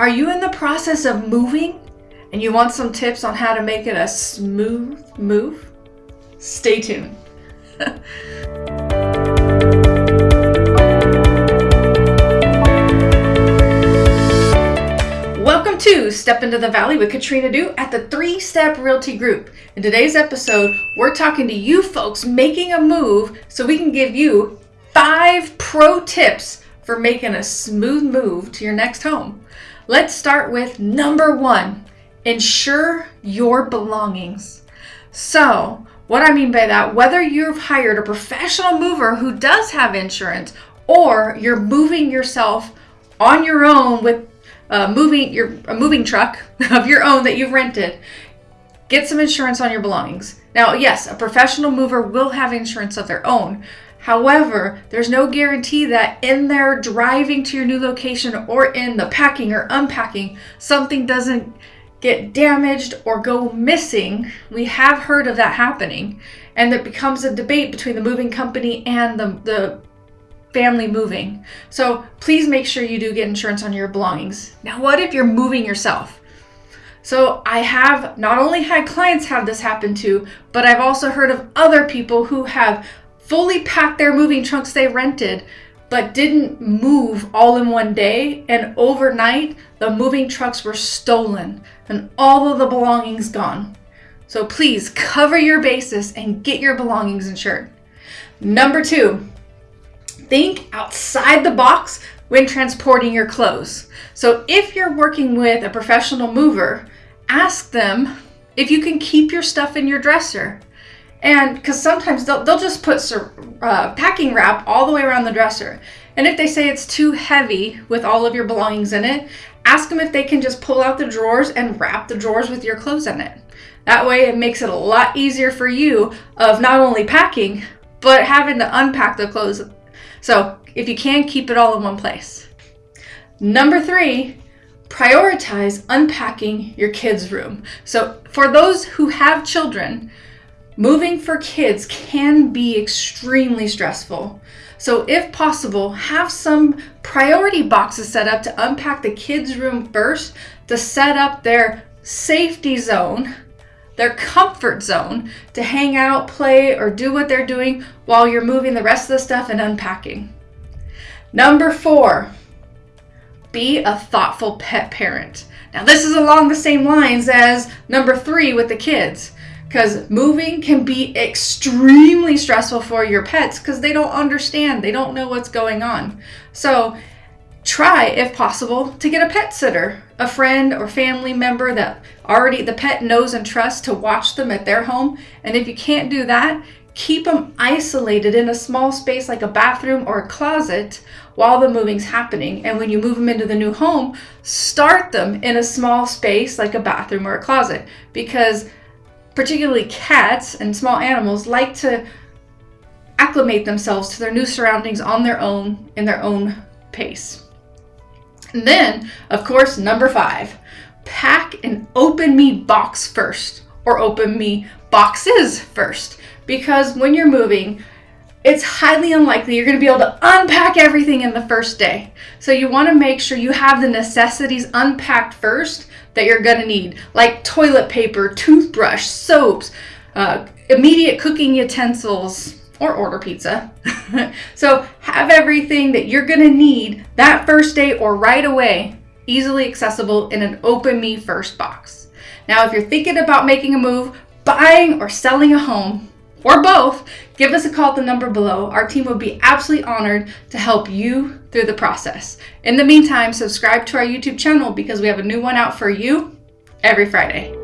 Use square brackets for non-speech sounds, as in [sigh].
Are you in the process of moving and you want some tips on how to make it a smooth move? Stay tuned. [laughs] Welcome to Step Into the Valley with Katrina Du at the Three Step Realty Group. In today's episode, we're talking to you folks making a move so we can give you five pro tips for making a smooth move to your next home. Let's start with number one ensure your belongings. So, what I mean by that, whether you've hired a professional mover who does have insurance or you're moving yourself on your own with uh, moving your a moving truck [laughs] of your own that you've rented, get some insurance on your belongings. Now, yes, a professional mover will have insurance of their own, However, there's no guarantee that in their driving to your new location or in the packing or unpacking, something doesn't get damaged or go missing. We have heard of that happening, and it becomes a debate between the moving company and the, the family moving. So please make sure you do get insurance on your belongings. Now, what if you're moving yourself? So I have not only had clients have this happen to, but I've also heard of other people who have fully packed their moving trunks they rented, but didn't move all in one day. And overnight, the moving trucks were stolen and all of the belongings gone. So please cover your bases and get your belongings insured. Number two, think outside the box when transporting your clothes. So if you're working with a professional mover, ask them if you can keep your stuff in your dresser. And because sometimes they'll, they'll just put uh, packing wrap all the way around the dresser. And if they say it's too heavy with all of your belongings in it, ask them if they can just pull out the drawers and wrap the drawers with your clothes in it. That way it makes it a lot easier for you of not only packing, but having to unpack the clothes. So if you can, keep it all in one place. Number three, prioritize unpacking your kids' room. So for those who have children, Moving for kids can be extremely stressful. So, if possible, have some priority boxes set up to unpack the kids' room first to set up their safety zone, their comfort zone to hang out, play, or do what they're doing while you're moving the rest of the stuff and unpacking. Number four, be a thoughtful pet parent. Now, this is along the same lines as number three with the kids because moving can be extremely stressful for your pets because they don't understand, they don't know what's going on. So, try, if possible, to get a pet sitter, a friend or family member that already the pet knows and trusts to watch them at their home. And if you can't do that, keep them isolated in a small space like a bathroom or a closet while the moving's happening. And when you move them into the new home, start them in a small space like a bathroom or a closet because particularly cats and small animals, like to acclimate themselves to their new surroundings on their own in their own pace. And then, of course, number five, pack an open me box first or open me boxes first. Because when you're moving, it's highly unlikely you're going to be able to unpack everything in the first day. So you want to make sure you have the necessities unpacked first that you're going to need, like toilet paper, toothbrush, soaps, uh, immediate cooking utensils, or order pizza. [laughs] so have everything that you're going to need that first day or right away easily accessible in an open me first box. Now, if you're thinking about making a move, buying or selling a home, or both, give us a call at the number below. Our team would be absolutely honored to help you through the process. In the meantime, subscribe to our YouTube channel because we have a new one out for you every Friday.